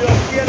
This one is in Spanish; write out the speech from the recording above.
Dios